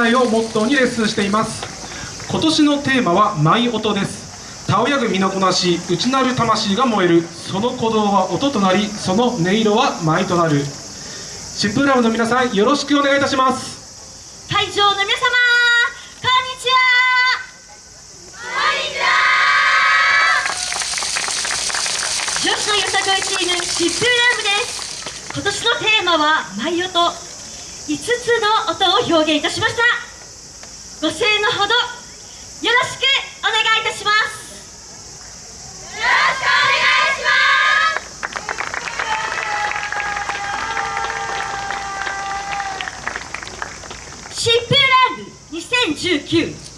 ないをモットーにレッスンしています。今年のテーマは舞音です。たおやぐ身のこなし内なる魂が燃える。その鼓動は音となりその音色は舞となる。疾風ラブの皆さんよろしくお願いいたします。会場の皆様こんにちは。女子のよさこいチーム疾風ラブです。今年のテーマは舞音。5つの音を表現いたしました。ご声援のほどよろしくお願いいたします。よろしくお願いします。シップランブ2019